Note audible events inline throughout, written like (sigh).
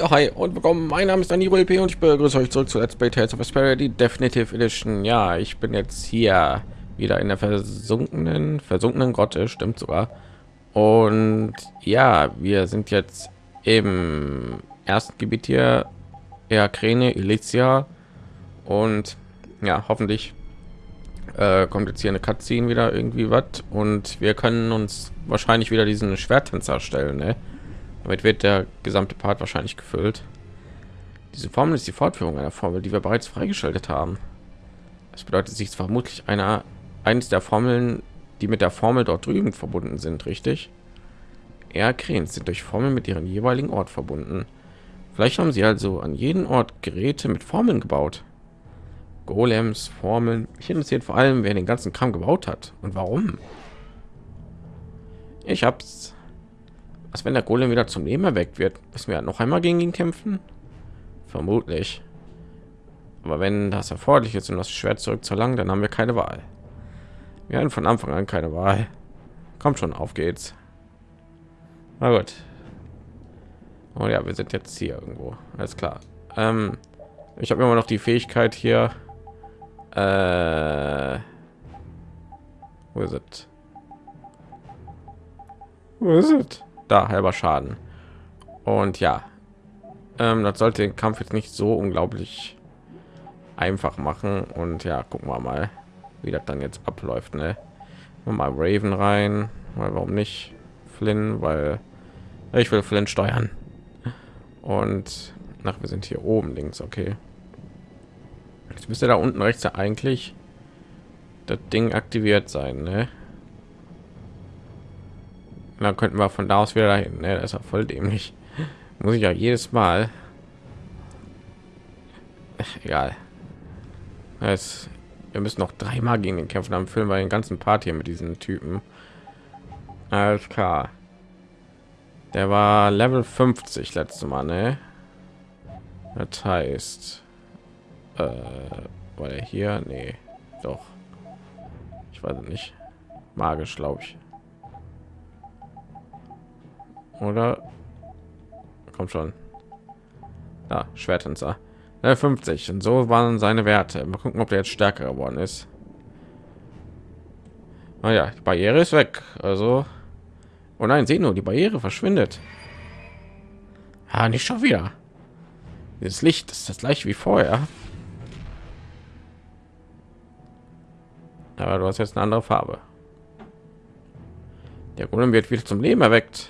Ja, hi und willkommen. Mein Name ist Danilo LP und ich begrüße euch zurück zu Let's Play Tales of Asperia, die Definitive Edition. Ja, ich bin jetzt hier wieder in der versunkenen, versunkenen Grotte, stimmt sogar. Und ja, wir sind jetzt im ersten Gebiet hier, Eakrene, Elysia. Und ja, hoffentlich äh, kommt jetzt hier eine Cutscene wieder irgendwie was. Und wir können uns wahrscheinlich wieder diesen Schwerttänzer stellen, ne? Damit wird der gesamte Part wahrscheinlich gefüllt. Diese Formel ist die Fortführung einer Formel, die wir bereits freigeschaltet haben. Das bedeutet, sich vermutlich einer eines der Formeln, die mit der Formel dort drüben verbunden sind, richtig? Ja, Kräns sind durch Formeln mit ihren jeweiligen Ort verbunden. Vielleicht haben sie also an jeden Ort Geräte mit Formeln gebaut. Golems, Formeln. Mich interessiert vor allem, wer den ganzen Kram gebaut hat und warum. Ich hab's was, wenn der Golem wieder zum Leben erweckt wird? Müssen wir noch einmal gegen ihn kämpfen? Vermutlich. Aber wenn das erforderlich ist, um das Schwert zurück zu lang, dann haben wir keine Wahl. Wir hatten von Anfang an keine Wahl. Kommt schon, auf geht's. Na gut. Oh ja, wir sind jetzt hier irgendwo. Alles klar. Ähm, ich habe immer noch die Fähigkeit hier. Äh, wo ist es? Wo ist es? Da halber Schaden. Und ja, ähm, das sollte den Kampf jetzt nicht so unglaublich einfach machen. Und ja, gucken wir mal, wie das dann jetzt abläuft. Ne? Mal Raven rein, weil warum nicht Flynn, weil ich will Flynn steuern. Und nach wir sind hier oben links, okay. Jetzt müsste da unten rechts ja eigentlich das Ding aktiviert sein, ne? Dann könnten wir von da aus wieder dahin. Ne, das ist ja voll dämlich. Muss ich ja jedes Mal. Egal. Es, wir müssen noch dreimal gegen den kämpfen. Dann füllen wir den ganzen Part hier mit diesen Typen. Alles klar. Der war Level 50 letzte Mal, ne? Das heißt, äh, war der hier? Nee, doch. Ich weiß nicht. Magisch, glaube ich oder? Kommt schon. Da schwertänzer. 50 und so waren seine werte. Mal gucken ob der jetzt stärker geworden ist. Naja die barriere ist weg. Also. Oh nein sehen nur die barriere verschwindet. Ja, nicht schon wieder. Das licht ist das gleiche wie vorher. Aber du hast jetzt eine andere farbe. Der Golem wird wieder zum Leben erweckt.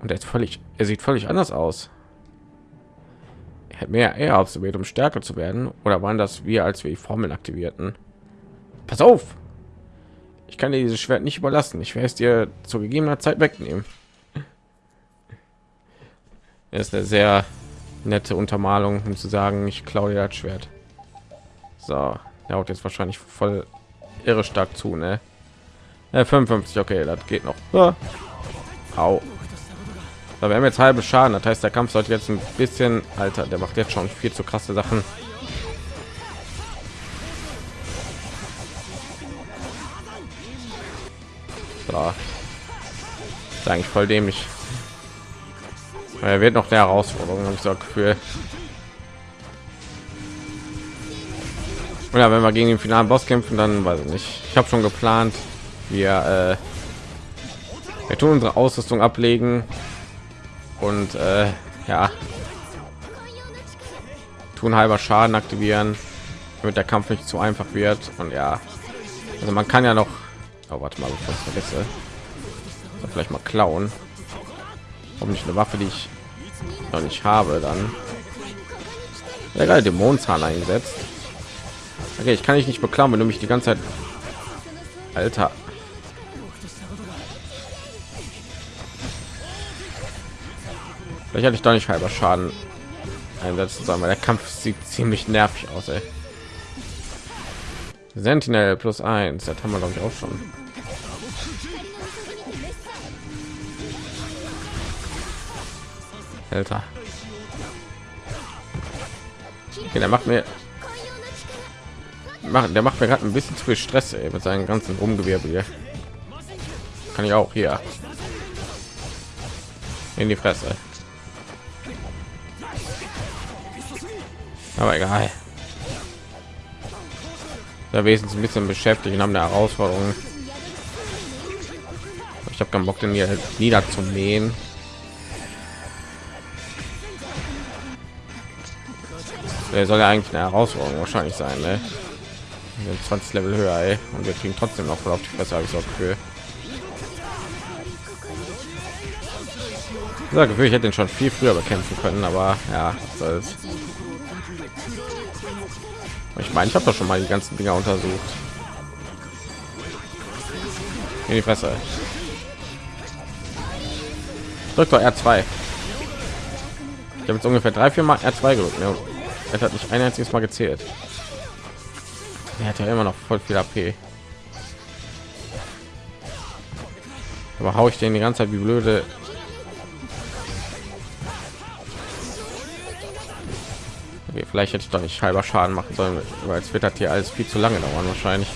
Und er ist völlig, er sieht völlig anders aus. Er hat mehr eher absolviert, um stärker zu werden. Oder waren das wir, als wir die Formeln aktivierten? Pass auf! Ich kann dir dieses Schwert nicht überlassen. Ich werde es dir zu gegebener Zeit wegnehmen. Er ist eine sehr nette Untermalung, um zu sagen, ich klaue dir das Schwert. So, er haut jetzt wahrscheinlich voll irre stark zu, ne? Äh, 55, okay, das geht noch. Ja. Au. Da wir haben jetzt halbe Schaden, das heißt, der Kampf sollte jetzt ein bisschen, Alter, der macht jetzt schon viel zu krasse Sachen. So. Ist eigentlich voll dämlich. Er wird noch der Herausforderung, habe ich so Gefühl. Ja, wenn wir gegen den finalen Boss kämpfen, dann weiß ich nicht. Ich habe schon geplant, wir, äh, wir tun unsere Ausrüstung ablegen und äh, ja tun halber Schaden aktivieren, damit der Kampf nicht zu einfach wird. Und ja, also man kann ja noch, oh, warte mal, ich vergesse, vielleicht mal klauen. Warum nicht eine Waffe, die ich noch nicht habe, dann ja, gerade Dämonenzahn eingesetzt. Okay, ich kann ich nicht beklauen, wenn du mich die ganze Zeit, Alter, Vielleicht hatte ich doch nicht halber Schaden einsetzen sollen, weil der Kampf sieht ziemlich nervig aus. Ey. Sentinel plus eins, das haben wir glaube ich auch schon. Alter. Okay, der macht mir machen der macht mir gerade ein bisschen zu viel stress ey, mit seinen ganzen rumgewirbel hier kann ich auch hier in die fresse Aber egal. Da wesentlich ein bisschen beschäftigt und haben eine Herausforderung. Ich habe keinen Bock, den hier niederzumähen. Der soll ja eigentlich eine Herausforderung wahrscheinlich sein, ne? 20 Level höher, ey. und wir kriegen trotzdem noch voll auf die Fresse, habe ich so Gefühl. Ja, Gefühl, ich hätte den schon viel früher bekämpfen können, aber ja, soll's. Ich meine, ich habe doch schon mal die ganzen Dinger untersucht. In die Fresse. Drückt doch R2. Ich habe jetzt ungefähr drei, vier Mal R2 gedrückt. Ja. Hat nicht ein einziges Mal gezählt. Er hat ja immer noch voll viel AP. Aber hau ich den die ganze Zeit wie blöde vielleicht hätte ich doch nicht halber Schaden machen sollen, weil es wird hat hier alles viel zu lange dauern wahrscheinlich.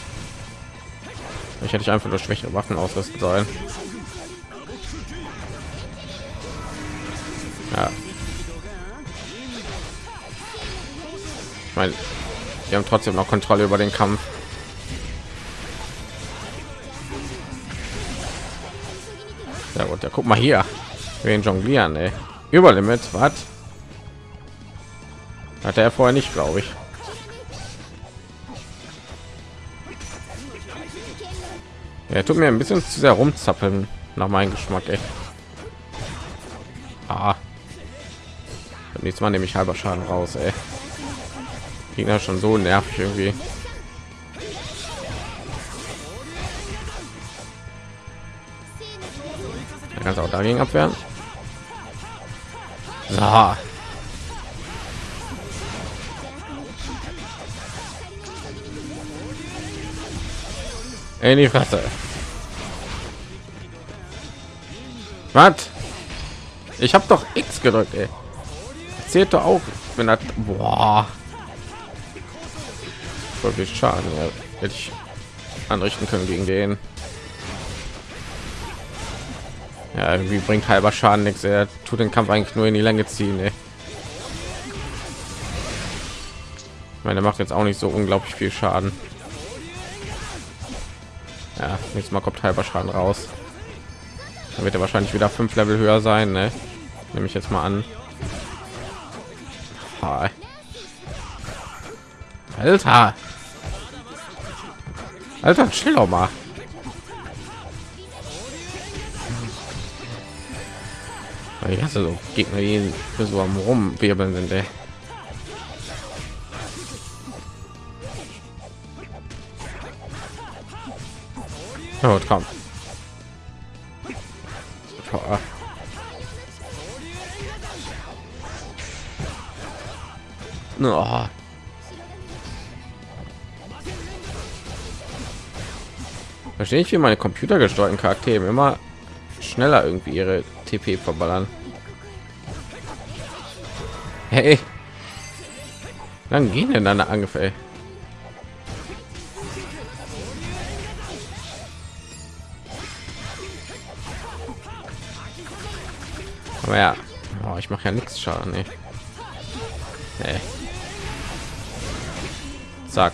Ich hätte ich einfach nur schwächere Waffen ausrüsten sollen. Ja. Ich meine, wir haben trotzdem noch Kontrolle über den Kampf. Ja gut, ja guck mal hier. Wir jonglieren, ey. Überlimit, was? Hatte er vorher nicht, glaube ich. Er tut mir ein bisschen zu sehr rumzappeln nach meinem Geschmack. Ey. Ah. Nächstes Mal nehme ich halber Schaden raus. Ey. Gegner schon so nervig irgendwie. Er kann auch dagegen abwehren. So. In die Fresse. Was? Ich habe doch X gedrückt, ey. Zählt doch auch, wenn das boah. Wirklich Schaden, ja. hätte ich anrichten können gegen den. Ja, irgendwie bringt halber Schaden nichts. Er tut den Kampf eigentlich nur in die Länge ziehen. Ey. Meine, macht jetzt auch nicht so unglaublich viel Schaden. Ja, nächstes Mal kommt halber Schaden raus. Dann wird er wahrscheinlich wieder fünf Level höher sein, ne? Nehme ich jetzt mal an. Alter. Alter, chill doch mal. Ich hasse so Gegner, die so am rumwirbeln sind, ey. Oh, komm. Oh. Verstehe ich, wie meine computergesteuerten Charaktere immer schneller irgendwie ihre TP verballern. Hey, dann gehen denn deine Angriffe? Ja, oh, ich mache ja nichts Schaden. Nee. Nee. Zack.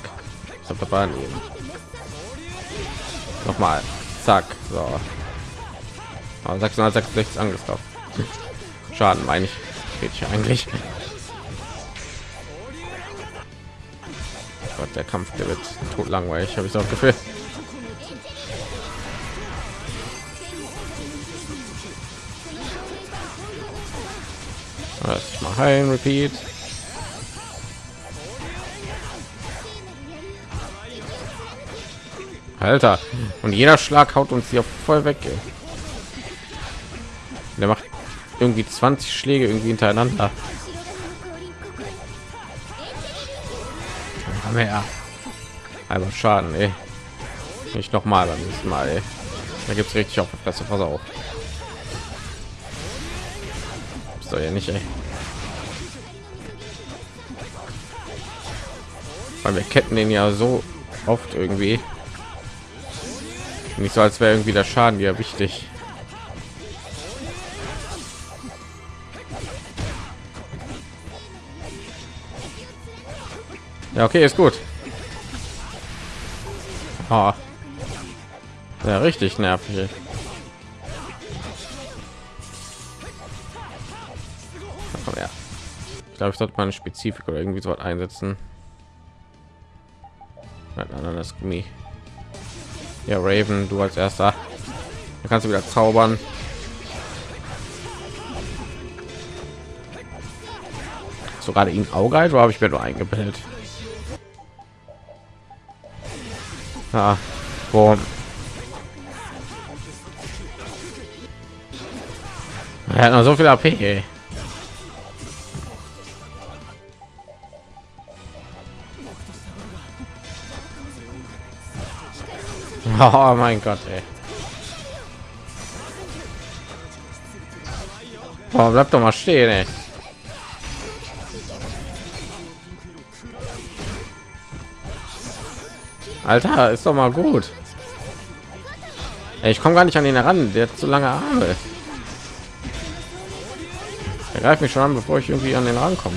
Nochmal. Zack. So. Aber 666 Angriff drauf. Schaden meine ich. Geht ich eigentlich. Gott, der Kampf der wird tot langweilig, habe ich so Gefühl. Ich mache ein Repeat. Alter, und jeder Schlag haut uns hier voll weg. Der macht irgendwie 20 Schläge irgendwie hintereinander. Ja einfach Schaden, ey. Nicht noch mal beim nächsten Mal, ey. Da gibt es richtig auf der Fresse, pass auf. Soll ja nicht, ey. Weil wir ketten den ja so oft irgendwie. Nicht so, als wäre irgendwie der Schaden ja wichtig. Ja, okay, ist gut. Oh. Ja, richtig nervig. Glaube, ich sollte mal eine Spezifik oder irgendwie so einsetzen. Nein, das Gummi. Ja, Raven, du als erster. Da kannst du wieder zaubern. So gerade ihn Auge, oder habe ich mir nur eingebildet? Ja, boom. Er hat noch so viel AP. (laughs) Oh mein Gott, ey. Oh, bleib doch mal stehen, ey. Alter, ist doch mal gut. Ey, ich komme gar nicht an ihn heran. Der hat zu lange Arme. Er greift mich schon an, bevor ich irgendwie an den rankomme.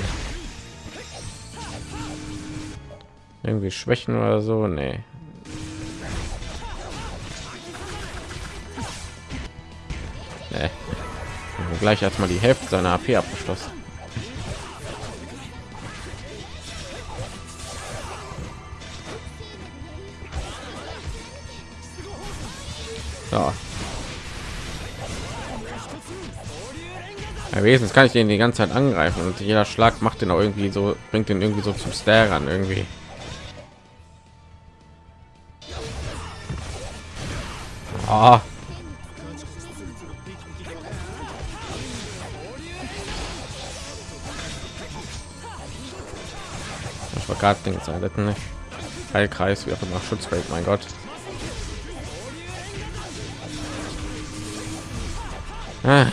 Irgendwie Schwächen oder so. Nee. Gleich erstmal die Hälfte seiner AP abgeschlossen. So. Ja, wesentlich kann ich den die ganze Zeit angreifen und jeder Schlag macht den auch irgendwie so, bringt den irgendwie so zum Star an irgendwie. Oh. War gerade den Seiten Heilkreis, wie auch immer, Schutzwelt, mein Gott. Ah.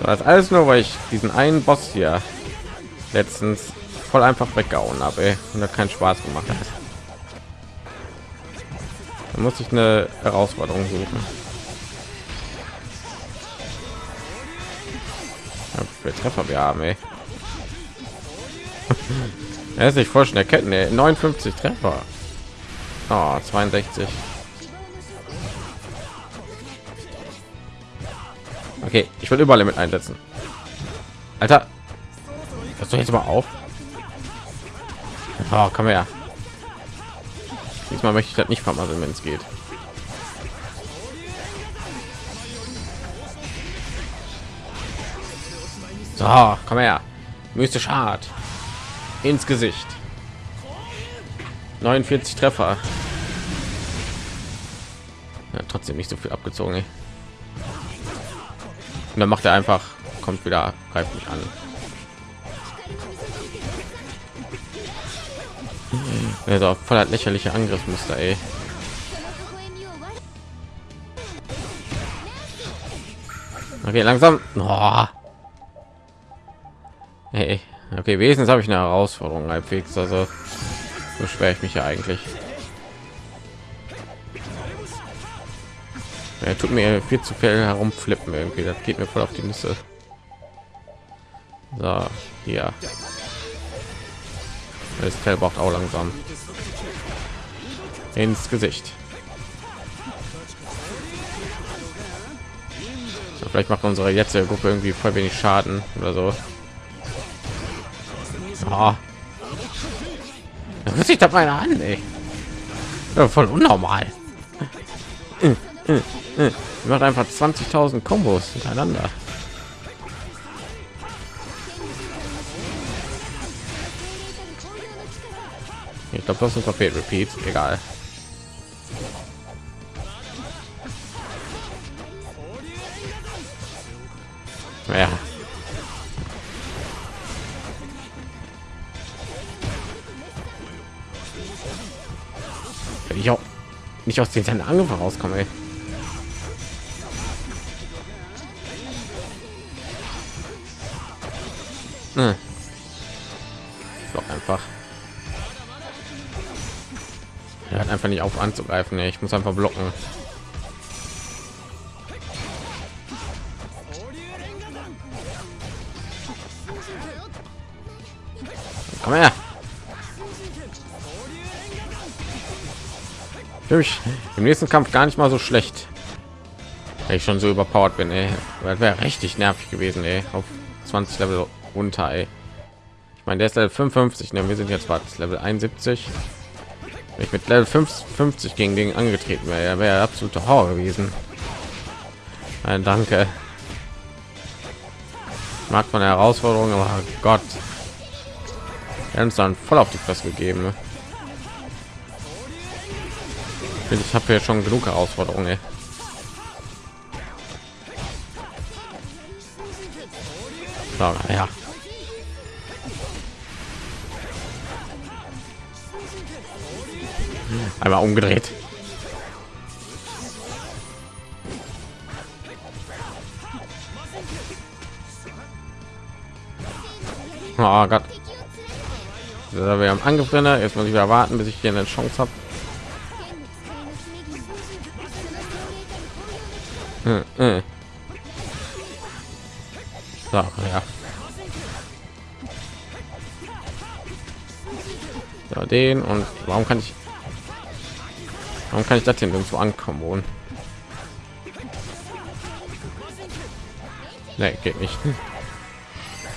Das alles nur, weil ich diesen einen Boss hier letztens voll einfach weggehauen habe und hat keinen Spaß gemacht hat. Da muss ich eine Herausforderung suchen. Für Treffer wir haben, ey. (laughs) er ist nicht voll schnell ketten, ey. 59 Treffer. Oh, 62. Okay, ich will überall mit einsetzen. Alter, das doch jetzt mal auf. Oh, komm her. Diesmal möchte ich das nicht vermasseln, wenn es geht. So, komm her. Mystisch hart. Ins Gesicht. 49 Treffer. Ja, trotzdem nicht so viel abgezogen. Ey. Und dann macht er einfach, kommt wieder, greift mich an. Also voller lächerliche Angriffsmuster, ey. Okay, langsam. Oh. Hey, okay, wesentlich habe ich eine Herausforderung halbwegs. Also so schwer ich mich ja eigentlich. Er tut mir viel zu viel herumflippen irgendwie. Das geht mir voll auf die Nüsse. So, hier. Das Fell braucht auch langsam ins Gesicht. So, vielleicht macht unsere jetzige Gruppe irgendwie voll wenig Schaden oder so. Oh. Da sich da meine an, ey. Ja, voll unnormal. macht einfach 20.000 Kombos hintereinander. Ich glaube, das ist Papier Repeat. Egal. Nicht aus den Angriff rauskommen. Ey. Hm. Doch einfach. Er hat einfach nicht auf anzugreifen. Ich muss einfach blocken. Mich im nächsten Kampf gar nicht mal so schlecht. Wenn ich schon so überpowered bin, ey. Wäre richtig nervig gewesen, ey. Auf 20 Level runter, ey. Ich meine, der ist Level 55, ne? Wir sind jetzt was Level 71. Wenn ich mit Level 50 gegen den angetreten wäre, wäre absolute Horror gewesen. Nein, danke. Mag von der Herausforderung, aber Gott. Wir haben uns dann voll auf die Fresse gegeben. Ne? Ich habe ja schon genug Herausforderungen. So, ja. Einmal umgedreht. Oh Gott. Wir haben Angriff drin. Jetzt muss ich wieder warten, bis ich hier eine Chance habe. So, ja. So, den und warum kann ich warum kann ich das denn irgendwo ankommen wohnen? Nee, geht nicht. (laughs)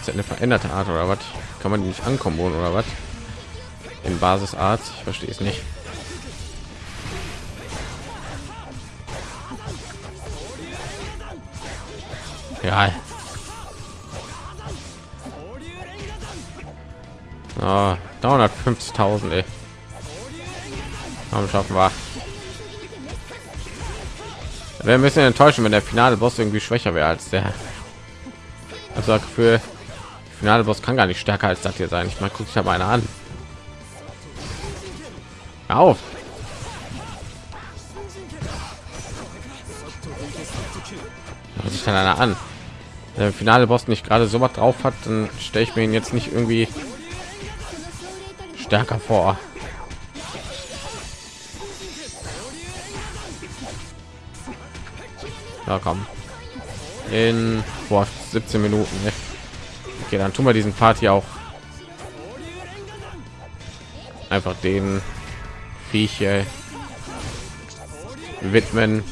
Ist eine veränderte Art oder was? Kann man nicht ankommen wohnen oder was? In Basisart? Ich verstehe es nicht. Ja. Oh, 350.000, ey. Warum schaffen wir? Wäre ein bisschen enttäuschend, wenn der finale Boss irgendwie schwächer wäre als der. Also für finale Boss kann gar nicht stärker als das hier sein. Ich mal gucke ich habe eine an. Auf. sich dann einer an der finale Boss nicht gerade so was drauf hat, dann stelle ich mir ihn jetzt nicht irgendwie stärker vor. Ja, komm. In boah, 17 Minuten. Ne? Okay, dann tun wir diesen Party auch einfach den Viecher widmen.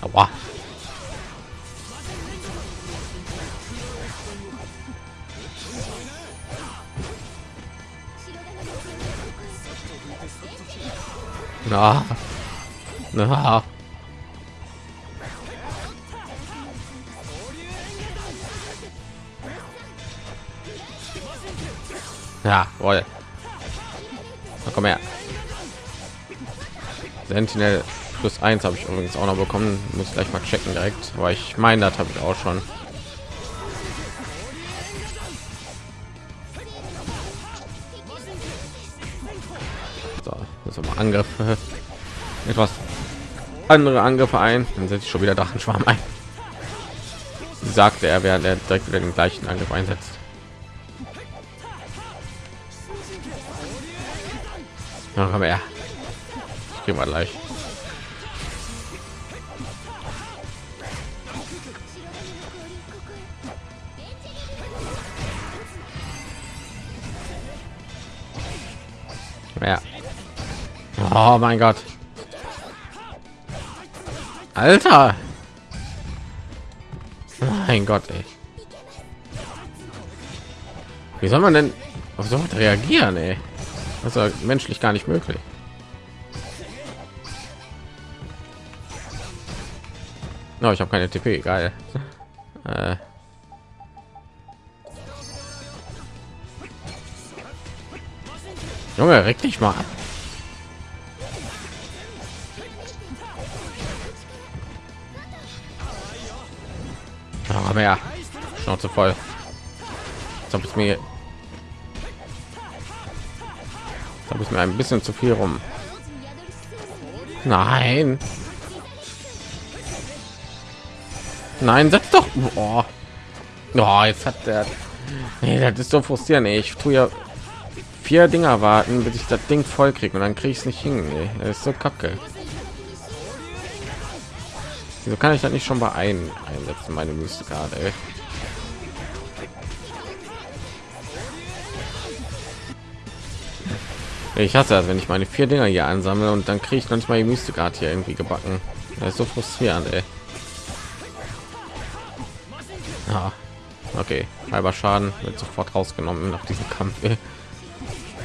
Aber Na. Na. Ja, wohl. Na, komm her. Sentinel plus eins habe ich übrigens auch noch bekommen. Muss gleich mal checken direkt. Aber ich meine, das habe ich auch schon. Angriffe. Etwas andere Angriffe ein. Dann setze ich schon wieder Drachenschwarm ein. Sagte er, während er direkt wieder den gleichen Angriff einsetzt. Ja, aber ja. Gehen wir gleich. Oh mein Gott. Alter. Mein Gott, ey. Wie soll man denn auf so reagieren, ey? Das ist menschlich gar nicht möglich. No, ich habe keine TP, geil. (laughs) Äh. Junge, reg dich mal ab. Aber ja, Schnauze voll. Habe ich mir habe ich mir ein bisschen zu viel rum. Nein. Nein, setz doch. Oh. oh jetzt hat der. Nee, das ist so frustrierend. Ey. Ich tue ja vier Dinger warten, bis ich das Ding voll kriege und dann kriege ich es nicht hin. Ey. Das ist so kacke. Wieso kann ich das nicht schon bei einem einsetzen, meine Müsste gerade? Ich hasse das, wenn ich meine vier Dinger hier ansammle und dann kriege ich noch nicht mal die Mystikart hier irgendwie gebacken. Das ist so frustrierend, ey. Ah, okay, halber Schaden wird sofort rausgenommen nach diesem Kampf. Ey.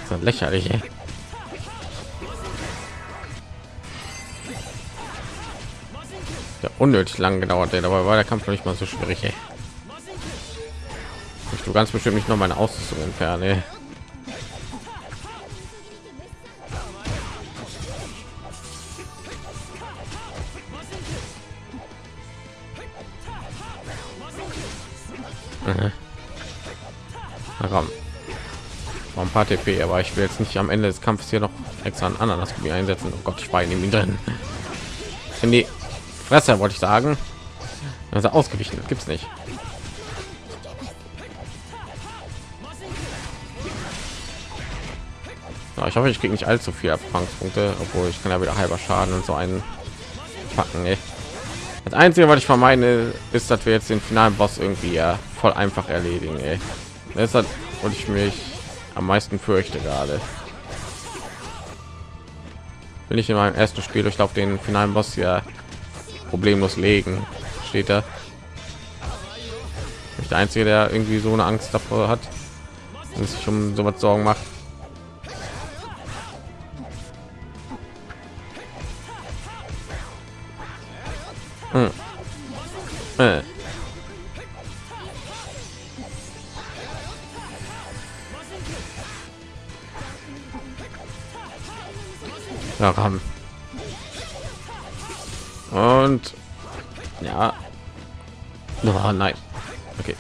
Das ist lächerlich, ey. Ja, unnötig lang gedauert, ey. dabei war der Kampf noch nicht mal so schwierig. Ey. Ich du ganz bestimmt nicht noch meine Ausrüstung entfernen. Ey. Komm. War ein paar TP, aber ich will jetzt nicht am Ende des Kampfes hier noch extra ein Ananas einsetzen. Oh Gott, ich war in ihm drin. In die Fresse wollte ich sagen. Also ausgewichen, gibt es nicht. Ja, ich hoffe, ich kriege nicht allzu viel Erfahrungspunkte, obwohl ich kann ja wieder halber Schaden und so einen packen. Ey. Das Einzige, was ich vermeide, ist, dass wir jetzt den finalen Boss irgendwie ja voll einfach erledigen. Ey. Das hat und ich mich am meisten fürchte gerade. Will ich in meinem ersten Spiel durch auf den finalen Boss ja problemlos legen, steht da. Nicht der einzige, der irgendwie so eine Angst davor hat und sich um so was Sorgen macht. Hm. Äh. Ja, ram. Oh, nein. Okay.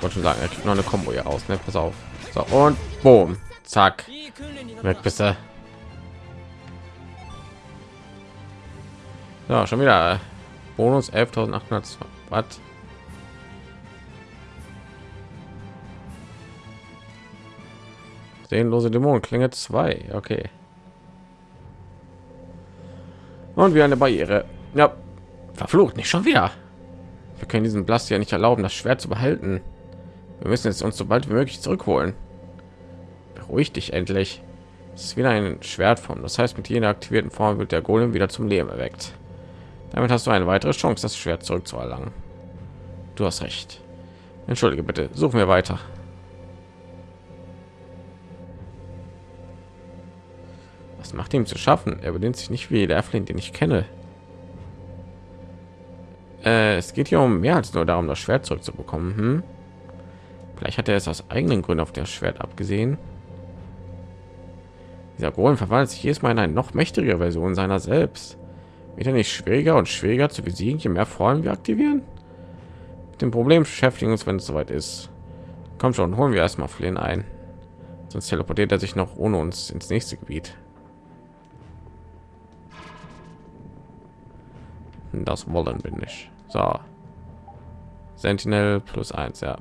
Wollte schon sagen, er kriegt noch eine Combo hier aus. Ne? Pass auf. So, und boom. Zack. Weg bist du. Ja, schon wieder Bonus 11.800 Watt. Sehenlose Dämonen Klinge 2. Okay. Und wie eine Barriere. Ja, verflucht nicht schon wieder. Wir können diesen Blast ja nicht erlauben, das Schwert zu behalten. Wir müssen jetzt uns so bald wie möglich zurückholen. Beruhig dich endlich. Es ist wieder ein Schwertform. Das heißt, mit jeder aktivierten Form wird der Golem wieder zum Leben erweckt. Damit hast du eine weitere Chance, das Schwert zurückzuerlangen. Du hast recht. Entschuldige bitte. Suchen wir weiter. Was macht ihm zu schaffen? Er benimmt sich nicht wie der Flint, den ich kenne. Äh, es geht hier um mehr als nur darum, das Schwert zurückzubekommen. Hm? Vielleicht hat er es aus eigenen Gründen auf das Schwert abgesehen. Dieser Golem verwandelt sich jedes Mal in eine noch mächtigere Version seiner selbst. Wird er nicht schwieriger und schwieriger zu besiegen, je mehr Formen wir aktivieren? Mit dem Problem beschäftigen uns, wenn es soweit ist. Komm schon, holen wir erstmal Flynn ein. Sonst teleportiert er sich noch ohne uns ins nächste Gebiet. Das wollen wir nicht. So. Sentinel plus eins, ja.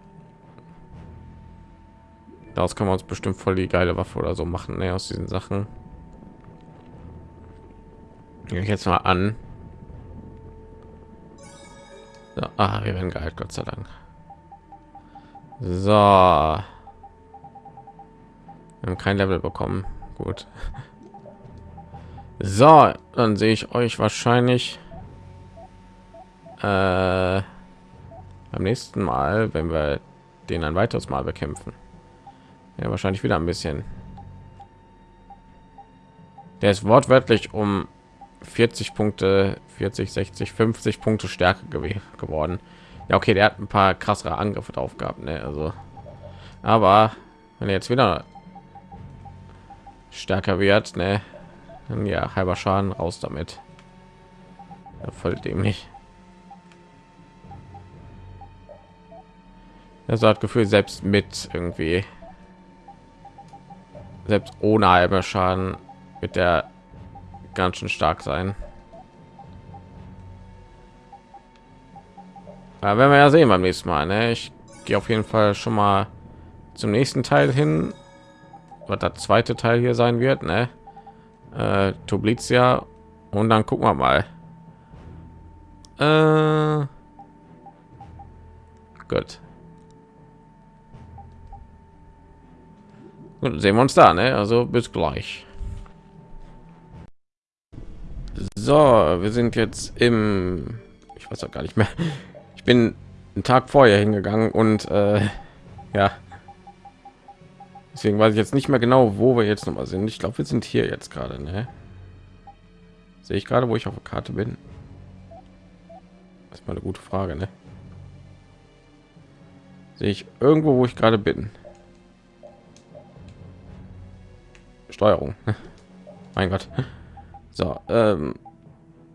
Daraus kann man uns bestimmt voll die geile Waffe oder so machen, ne, aus diesen Sachen. Gehe ich jetzt mal an. So, ah, wir werden geheilt, Gott sei Dank. So. Wir haben kein Level bekommen. Gut. (laughs) So, dann sehe ich euch wahrscheinlich äh, beim nächsten Mal, wenn wir den ein weiteres Mal bekämpfen. Ja, wahrscheinlich wieder ein bisschen. Der ist wortwörtlich um 40 Punkte, 40, 60, 50 Punkte stärker gew geworden. Ja, okay, der hat ein paar krassere Angriffe drauf gehabt, ne? Also, aber wenn er jetzt wieder stärker wird, ne? Dann ja, halber Schaden raus damit. Ja, voll dämlich. Also hat Gefühl selbst mit irgendwie selbst ohne halber Schaden wird der ganz schön stark sein. Aber wenn wir ja sehen beim nächsten Mal. Ne? Ich gehe auf jeden Fall schon mal zum nächsten Teil hin, was der zweite Teil hier sein wird. Ne? Äh, Toblizia und dann gucken wir mal. Äh, gut. Gut, sehen wir uns da, ne? Also bis gleich. So, wir sind jetzt im... Ich weiß auch gar nicht mehr. Ich bin einen Tag vorher hingegangen und äh, ja. Deswegen weiß ich jetzt nicht mehr genau, wo wir jetzt noch mal sind. Ich glaube, wir sind hier jetzt gerade, ne? Sehe ich gerade, wo ich auf der Karte bin? Das ist mal eine gute Frage, ne? Sehe ich irgendwo, wo ich gerade bin? Steuerung. (laughs) mein Gott. So, ähm,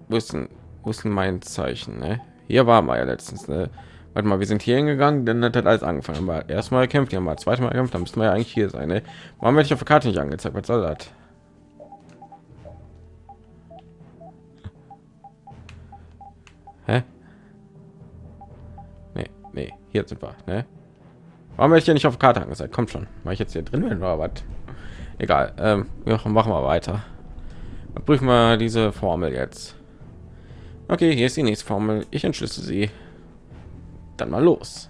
wo ist denn, wo ist denn mein Zeichen? Ne? Hier war mal ja letztens. Ne? Warte mal, wir sind hier hingegangen, dann hat alles angefangen. Aber erstmal kämpft, ja mal zweites Mal kämpft, dann müssen wir ja eigentlich hier sein. Ne? Warum werde ich auf der Karte nicht angezeigt? Was soll das? Nee, hier sind wir, ne? Warum werde ich ja nicht auf der Karte angezeigt? Kommt schon. Weil ich jetzt hier drin bin oder was? Egal. Ähm, wir machen wir weiter. Prüfen wir diese Formel jetzt. Okay, hier ist die nächste Formel. Ich entschlüsse sie. Dann mal los.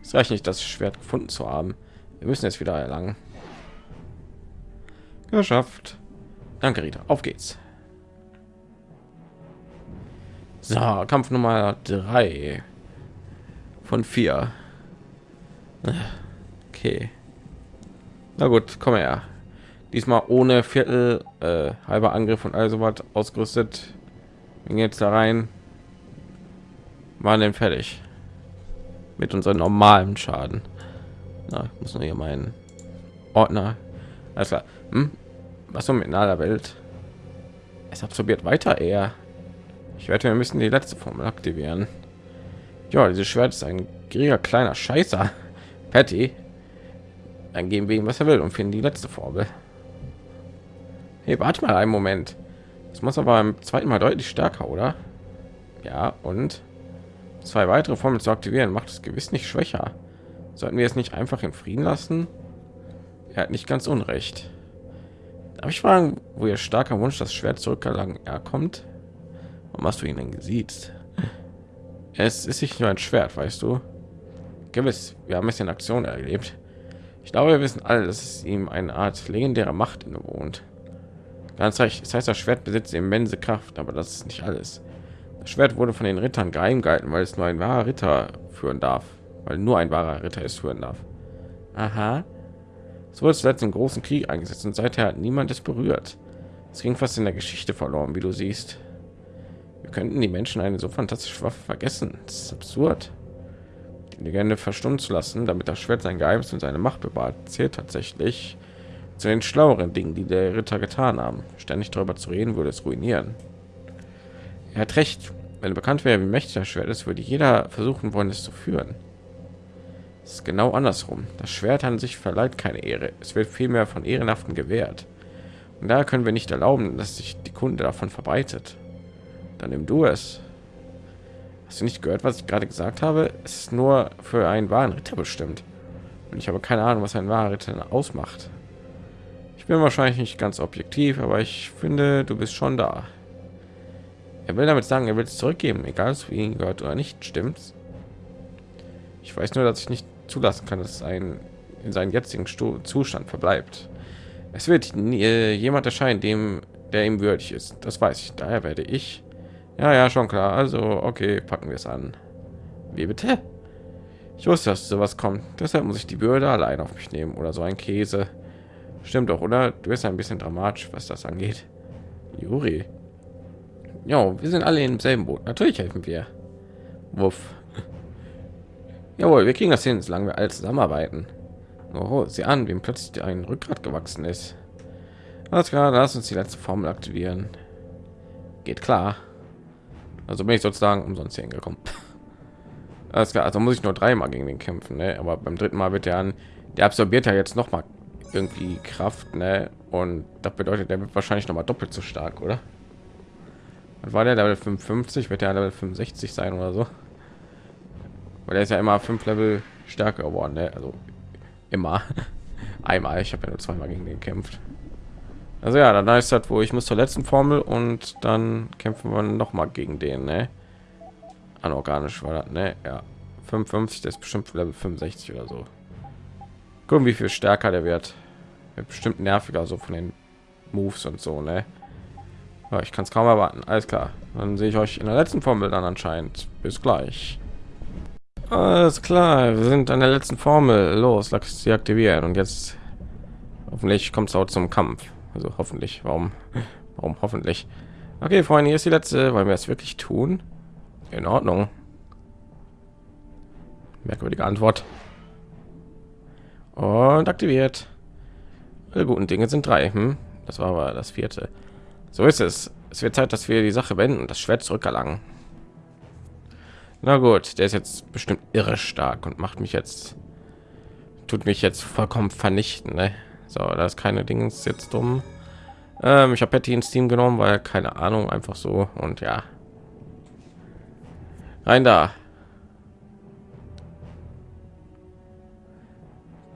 Es reicht nicht, das Schwert gefunden zu haben. Wir müssen jetzt wieder erlangen. Geschafft. Danke, Rita. Auf geht's. So, Kampf Nummer drei von vier. Okay. Na gut, komm her. Diesmal ohne Viertel, äh, halber Angriff und also was ausgerüstet. Wir jetzt da rein. Waren denn fertig mit unserem normalen Schaden. Na, muss nur hier meinen Ordner. Klar. Hm? Was so mit aller Welt? Es absorbiert weiter eher. Ich werde wir müssen die letzte Formel aktivieren. Ja, dieses Schwert ist ein gieriger kleiner Scheißer. Patty. Dann geben wir ihm, was er will und finden die letzte Formel. Hey, warte mal einen Moment. Das muss aber beim zweiten Mal deutlich stärker, oder? Ja, und zwei weitere Formeln zu aktivieren macht es gewiss nicht schwächer. Sollten wir es nicht einfach in Frieden lassen? Er hat nicht ganz unrecht. Darf ich fragen, wo ihr starker Wunsch das Schwert zurückerlangen er kommt? Warum hast du ihn denn gesiezt? Es ist nicht nur ein Schwert, weißt du. Gewiss, wir haben es in Aktion erlebt. Ich glaube, wir wissen alle, dass es ihm eine Art legendärer Macht innewohnt. Ganz recht. Das heißt, das Schwert besitzt immense Kraft, aber das ist nicht alles. Das Schwert wurde von den Rittern geheim gehalten, weil es nur ein wahrer Ritter führen darf, weil nur ein wahrer Ritter es führen darf. Aha. Es wurde zuletzt im großen Krieg eingesetzt und seither hat niemand es berührt. Es ging fast in der Geschichte verloren, wie du siehst. Wir könnten die Menschen eine so fantastische Waffe vergessen. Das ist absurd. Die Legende verstummen zu lassen, damit das Schwert sein Geheimnis und seine Macht bewahrt, zählt tatsächlich zu den schlaueren Dingen, die der Ritter getan haben. Ständig darüber zu reden, würde es ruinieren. Er hat recht. Wenn bekannt wäre, wie mächtig das Schwert ist, würde jeder versuchen wollen, es zu führen. Es ist genau andersrum. Das Schwert an sich verleiht keine Ehre. Es wird vielmehr von Ehrenhaften gewährt. Und da können wir nicht erlauben, dass sich die Kunde davon verbreitet. Dann nimm du es. Hast du nicht gehört, was ich gerade gesagt habe? Es ist nur für einen wahren Ritter bestimmt. Und ich habe keine Ahnung, was ein wahrer Ritter ausmacht bin wahrscheinlich nicht ganz objektiv, aber ich finde, du bist schon da. Er will damit sagen, er will es zurückgeben, egal wie ihn gehört oder nicht, stimmt's? Ich weiß nur, dass ich nicht zulassen kann, dass ein in seinen jetzigen Stu Zustand verbleibt. Es wird nie, äh, jemand erscheinen, dem der ihm würdig ist. Das weiß ich. Daher werde ich. Ja, ja, schon klar. Also, okay, packen wir es an. Wie bitte? Ich wusste, dass sowas kommt. Deshalb muss ich die Bürde allein auf mich nehmen oder so ein Käse. Stimmt doch, oder? Du bist ein bisschen dramatisch, was das angeht. Juri. Ja, wir sind alle im selben Boot. Natürlich helfen wir. Wuff. (laughs) Jawohl, wir kriegen das hin, solange wir alle zusammenarbeiten. Oh, sie an, wie plötzlich ein Rückgrat gewachsen ist. Alles klar, lass uns die letzte Formel aktivieren. Geht klar. Also bin ich sozusagen umsonst hingekommen. (laughs) Alles klar, also muss ich nur dreimal gegen den kämpfen, ne? aber beim dritten Mal wird er an, der absorbiert ja jetzt noch mal irgendwie Kraft, ne? Und das bedeutet, der wird wahrscheinlich noch mal doppelt so stark, oder? Was war der Level 55? Wird der Level 65 sein oder so? Weil er ist ja immer fünf Level stärker geworden, ne? Also immer (laughs) einmal. Ich habe ja nur zweimal gegen den gekämpft. Also ja, dann ist das, wo ich muss zur letzten Formel und dann kämpfen wir noch mal gegen den, ne? Anorganisch war das, ne? Ja, 55, das ist bestimmt Level 65 oder so gucken wie viel stärker der wird, wird bestimmt nerviger so von den moves und so ne ich kann es kaum erwarten. Alles klar. Dann sehe ich euch in der letzten Formel dann anscheinend. Bis gleich. Alles klar, wir sind an der letzten Formel. Los, lass sie aktivieren. Und jetzt hoffentlich kommt es auch zum Kampf. Also hoffentlich. Warum? (laughs) Warum hoffentlich? Okay, Freunde, hier ist die letzte, weil wir es wirklich tun. In Ordnung. Merkwürdige Antwort. Und aktiviert. Alle guten Dinge sind drei. Hm? Das war aber das vierte. So ist es. Es wird Zeit, dass wir die Sache wenden und das Schwert zurückerlangen. Na gut, der ist jetzt bestimmt irre stark und macht mich jetzt tut mich jetzt vollkommen vernichten. Ne? So, da ist keine Dings jetzt dumm. Ähm, ich habe Patty ins Team genommen, weil keine Ahnung, einfach so und ja. Rein da.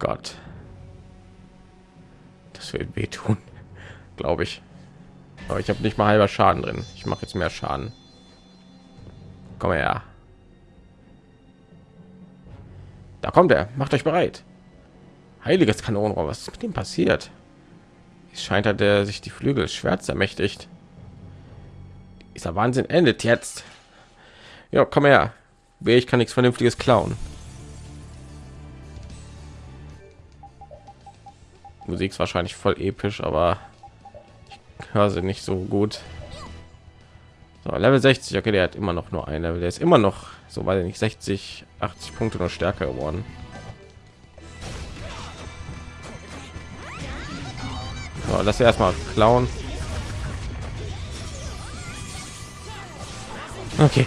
Gott. Das wird wehtun, (laughs) glaube ich. Aber ich habe nicht mal halber Schaden drin. Ich mache jetzt mehr Schaden. Komm her. Da kommt er. Macht euch bereit. Heiliges Kanonenrohr. Was ist mit ihm passiert? Es scheint, hat er sich die Flügel schwert ermächtigt. Dieser Wahnsinn endet jetzt. Ja, komm her. Ich kann nichts Vernünftiges klauen. Musik ist wahrscheinlich voll episch, aber ich höre sie nicht so gut. So, Level 60, okay, der hat immer noch nur ein Level. Der ist immer noch, so weil nicht 60, 80 Punkte noch stärker geworden. So, lass erstmal klauen. Okay.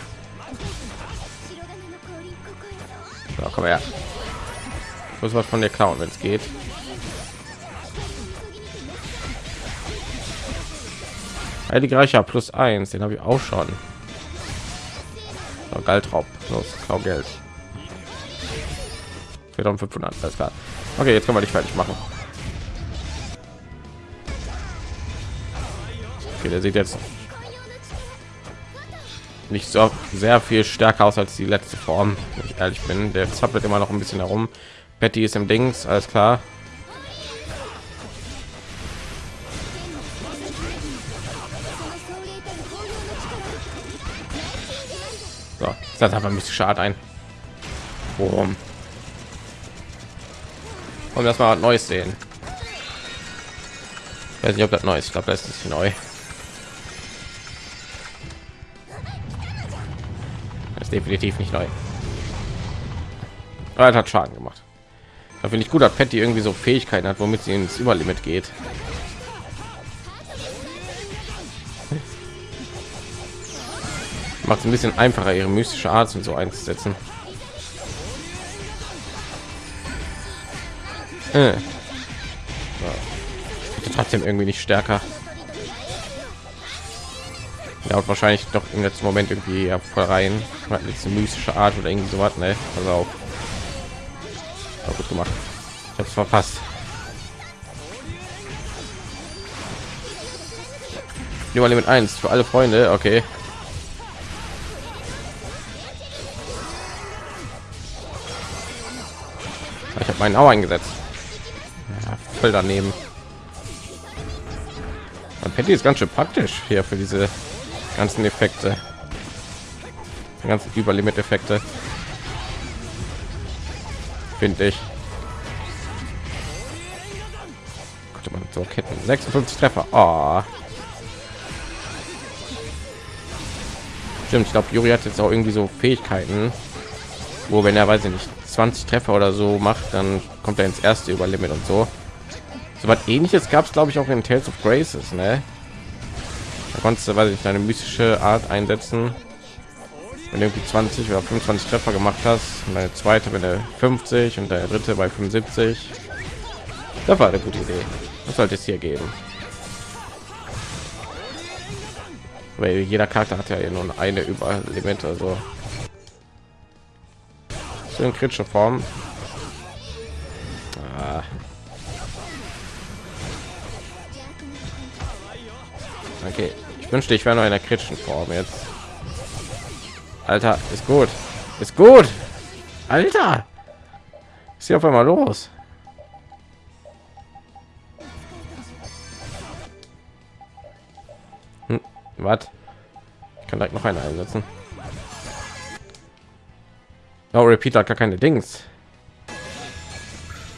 So, komm her. Ich muss was von der klauen, wenn es geht. Heilige Reicher plus eins, den habe ich auch schon. So, Galdraub, los, klau Geld. 4500, alles klar. Okay, jetzt können wir dich fertig machen. Okay, der sieht jetzt nicht so sehr viel stärker aus als die letzte Form, wenn ich ehrlich bin. Der zappelt immer noch ein bisschen herum. Betty ist im Dings, alles klar. Das ein bisschen schade ein. Warum? Und das mal Neues sehen. Ich weiß nicht, ob das neu ist. Ich glaube, das ist neu. Das ist definitiv nicht neu. Aber er hat Schaden gemacht. Da finde ich gut, dass Patty irgendwie so Fähigkeiten hat, womit sie ins Überlimit geht. Macht es ein bisschen einfacher ihre mystische art und so einzusetzen. Äh. trotzdem irgendwie nicht stärker. Ja und wahrscheinlich doch im letzten moment irgendwie ja, voll rein. Diese mystische art oder irgendwie so was ne? also auch, auch gut gemacht. Ich habe es verpasst Überlimit 1 für alle Freunde, okay. Ich habe meinen auch eingesetzt. Ja, voll daneben. Und Patty ist ganz schön praktisch hier für diese ganzen Effekte. Die ganzen Überlimit-Effekte. Finde ich. Konnte man so Ketten 56 Treffer. Oh. Stimmt, ich glaube, Juri hat jetzt auch irgendwie so Fähigkeiten, wo wenn er weiß ich nicht 20 Treffer oder so macht, dann kommt er ins erste Überlimit und so. So was ähnliches gab es glaube ich auch in Tales of Graces, ne? Da konntest du, weiß ich, deine mystische Art einsetzen. Wenn du irgendwie 20 oder 25 Treffer gemacht hast, und deine zweite, wenn er 50 und der dritte bei 75. Das war eine gute Idee. Das sollte es hier geben. Weil jeder Charakter hat ja nur eine Überlimit, also so in kritische Form. Ah. Okay, ich wünschte, ich wäre noch in der kritischen Form jetzt. Alter, ist gut, ist gut. Alter, ist hier auf einmal los? Hm. Was? Ich kann direkt noch eine einsetzen. Oh, Repeat hat gar keine Dings.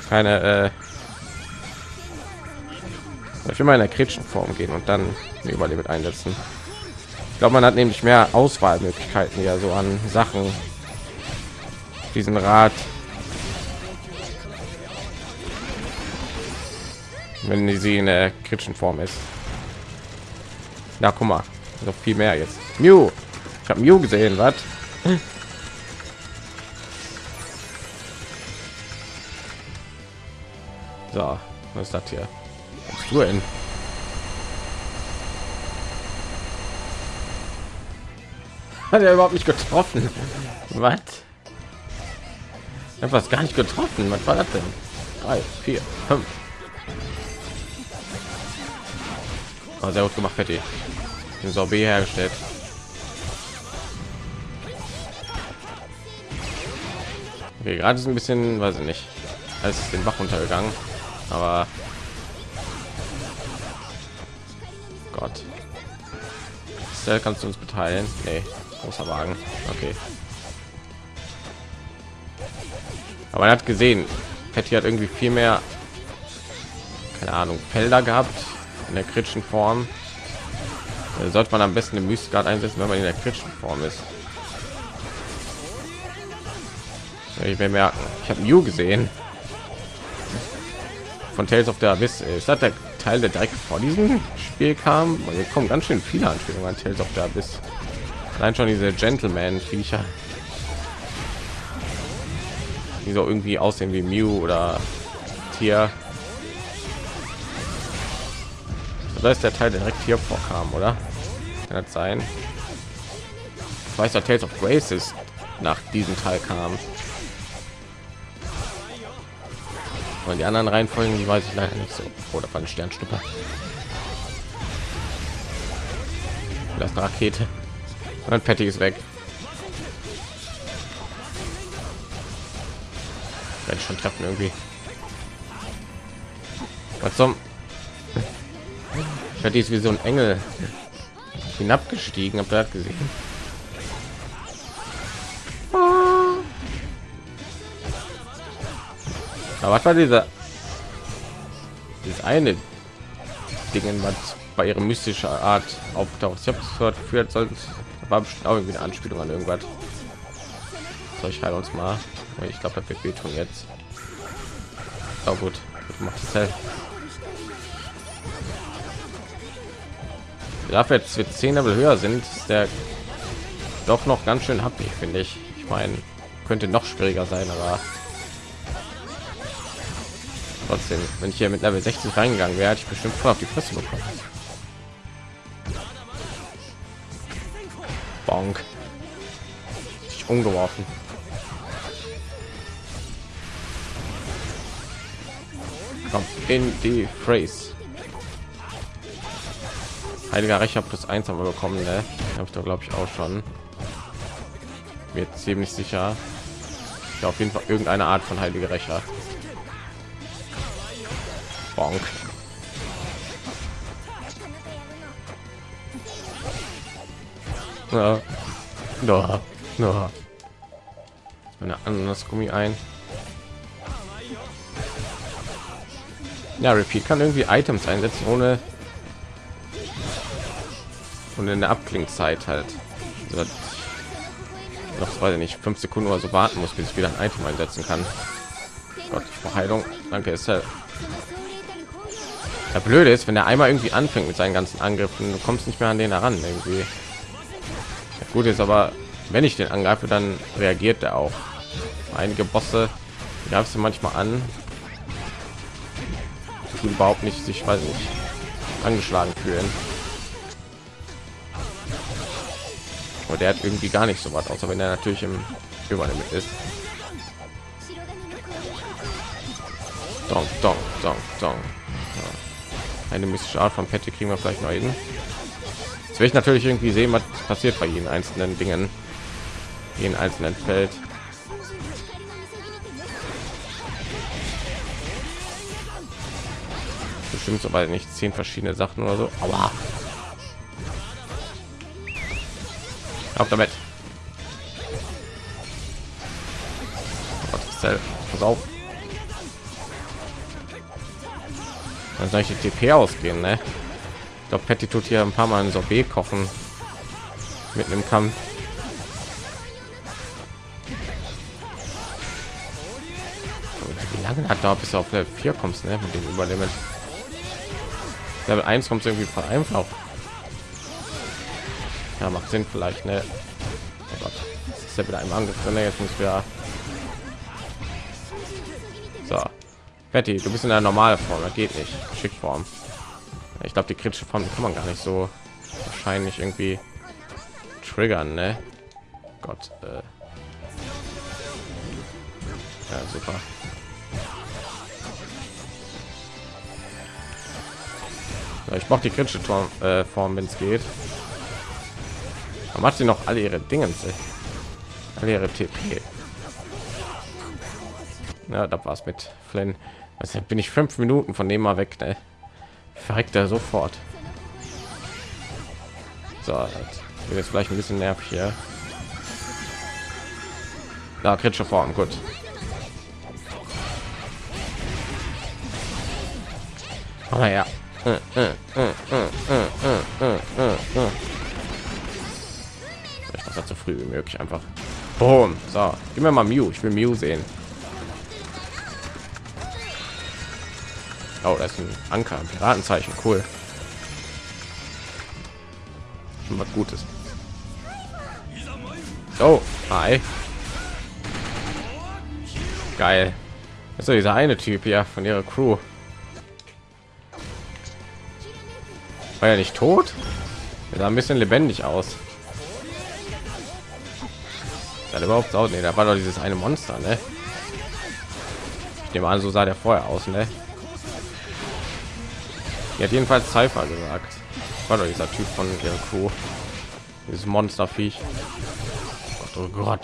Keine, äh ich will mal in der kritischen Form gehen und dann eine Überlebet einsetzen. Ich glaube, man hat nämlich mehr Auswahlmöglichkeiten ja so an Sachen. Diesen Rat. Wenn sie in der kritischen Form ist. Ja, guck mal, noch viel mehr jetzt. Mew. Ich habe Mew gesehen, was? So, was ist das hier? Was du denn? (laughs) Hat er überhaupt nicht getroffen? Was? Etwas gar nicht getroffen. Was war das denn? Drei, vier, fünf. Oh, sehr gut gemacht, Patty. Den Sorbet hergestellt. Okay, gerade ist ein bisschen, weiß ich nicht, als den Bach untergegangen, aber Gott. Cell kannst du uns beteiligen? Nee, großer Wagen. Okay. Aber er hat gesehen, Patty hat irgendwie viel mehr, keine Ahnung, Felder gehabt in der kritischen Form. Da sollte man am besten den Mystikart einsetzen, wenn man in der kritischen Form ist. Ich will merken, ich habe Mew gesehen von Tales of the Abyss. Ist das der Teil, der direkt vor diesem Spiel kam? Weil hier kommen ganz schön viele Anspielungen an Tales of the Abyss. Allein schon diese Gentleman-Viecher, die so irgendwie aussehen wie Mew oder Tier. Da ist der Teil der direkt hier vorkam, oder? Kann das sein? Ich weiß, der Tales of Graces nach diesem Teil kam. Und die anderen Reihenfolgen, die weiß ich leider nicht so. Oder von Sternschnuppe. Das eine Rakete. Und Patty ist weg. Ich schon treffen irgendwie. Was zum? Patty ist wie so ein Engel hinabgestiegen. Habt ihr das gesehen? Aber was war dieser dieses eine Dingen, was bei ihrer mystischer Art auftaucht? Ich habe gehört, führt soll war bestimmt auch irgendwie eine Anspielung an irgendwas. So, ich heile uns mal. Oh, ich glaube, das wird wehtun jetzt. Oh, gut, macht es halt. Dafür jetzt wir 10 Level höher sind, ist der doch noch ganz schön happy, finde ich. Ich meine, könnte noch schwieriger sein, aber trotzdem. Wenn ich hier mit level 60 reingegangen wäre ich bestimmt voll auf die fresse bekommen. Bonk. Ich umgeworfen. Komm, in die phrase. Heiliger recher plus eins haben wir bekommen ne? habe ich doch glaube ich auch schon. Mir ziemlich sicher. Ja, auf jeden fall irgendeine art von heilige rächer Bonk. Ja. No. No. Eine anderes Gummi ein. Ja, Repeat kann irgendwie Items einsetzen ohne und in der Abklingzeit halt. Also noch weiß ich nicht fünf Sekunden oder so warten muss, bis ich wieder ein Item einsetzen kann. Gott, Verheilung. Danke, ist halt der blöde ist wenn er einmal irgendwie anfängt mit seinen ganzen angriffen du kommst nicht mehr an den heran irgendwie. Ja, gut ist aber wenn ich den angreife dann reagiert er auch. Einige bosse gab es manchmal an. Die überhaupt nicht sich weiß nicht angeschlagen fühlen. Und der hat irgendwie gar nicht so was außer wenn er natürlich im übernimmt ist. Dong, dong, dong, dong eine mystische Art von Patty kriegen wir vielleicht noch hin. Jetzt will ich natürlich irgendwie sehen, was passiert bei jeden einzelnen Dingen, jeden einzelnen Feld. Bestimmt so, weil nicht zehn verschiedene Sachen oder so. Aber Auf damit. Pass auf. Dann soll ich die TP ausgehen, ne? Ich Patty tut hier ein paar Mal ein Sorbet kochen. Mitten im Kampf. Wie lange hat da bis auf Level 4 kommst, ne? Mit dem Überlimit. Level 1 kommt irgendwie voll einfach. Ja, macht Sinn vielleicht, ne? Oh Gott. ist ja wieder ein Angriff drin, ne? jetzt muss wir so Betty, du bist in der normale Form, das geht nicht. Schickform. Ich glaube, die kritische Form kann man gar nicht so wahrscheinlich irgendwie triggern, ne? Gott. Äh. Ja, super. Ich brauche die kritische Form, äh, Form wenn es geht. Aber macht sie noch alle ihre Dinge, alle ihre TP. Ja, da war es mit Flynn. Also bin ich fünf Minuten von dem mal weg, ne? Verreckt er sofort. So, wird jetzt vielleicht ein bisschen nervig hier. Da kritische Form, gut. Aber ja. Ich mache zu früh wie möglich einfach. Boom. So, gib mir mal Mew. Ich will Mew sehen. Oh, das ist ein Anker, ein Piratenzeichen, cool. Schon was Gutes. Oh, hi. Geil. Also dieser eine Typ ja von ihrer Crew. War ja nicht tot? Er sah ein bisschen lebendig aus. Dann überhaupt auch nee, da war doch dieses eine Monster, ne? Ich nehme an, so sah der vorher aus, ne? Die hat jedenfalls Cypher gesagt. War doch dieser Typ von der Crew. Dieses Monsterviech. Oh Gott.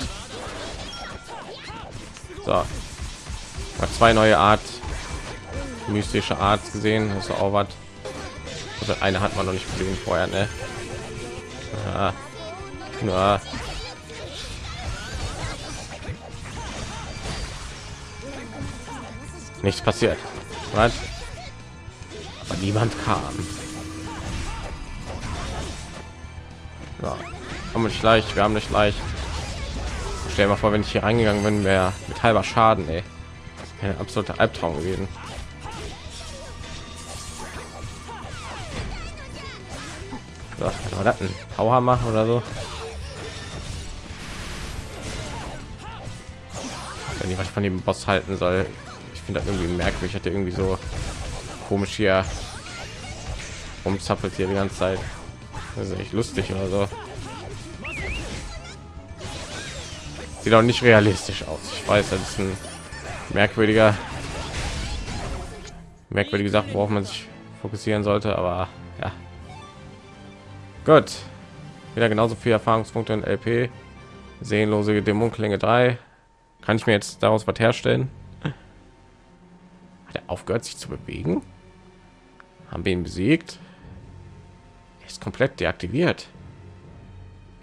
So. Hat zwei neue Art mystische Art gesehen. Das ist auch was. Also eine hat man noch nicht gesehen vorher, ne? Ja. Ja. Nichts passiert. Was? Aber niemand kam. Ja, haben nicht leicht, wir haben nicht leicht. Stell mal vor, wenn ich hier reingegangen bin, wäre mit halber Schaden, ey. Ein absoluter Albtraum gewesen. So, das ein Powerhammer oder so? Wenn ich was von dem Boss halten soll, ich finde das irgendwie merkwürdig, hat er irgendwie so komisch hier umzappelt hier die ganze Zeit. Das ist echt lustig oder so. Sieht auch nicht realistisch aus. Ich weiß, das ist ein merkwürdiger, merkwürdige Sache, worauf man sich fokussieren sollte, aber ja. Gut. Wieder genauso viele Erfahrungspunkte in LP. Sehenlose Dämonklinge 3. Kann ich mir jetzt daraus was herstellen? Hat er aufgehört sich zu bewegen? Haben wir ihn besiegt? Er ist komplett deaktiviert.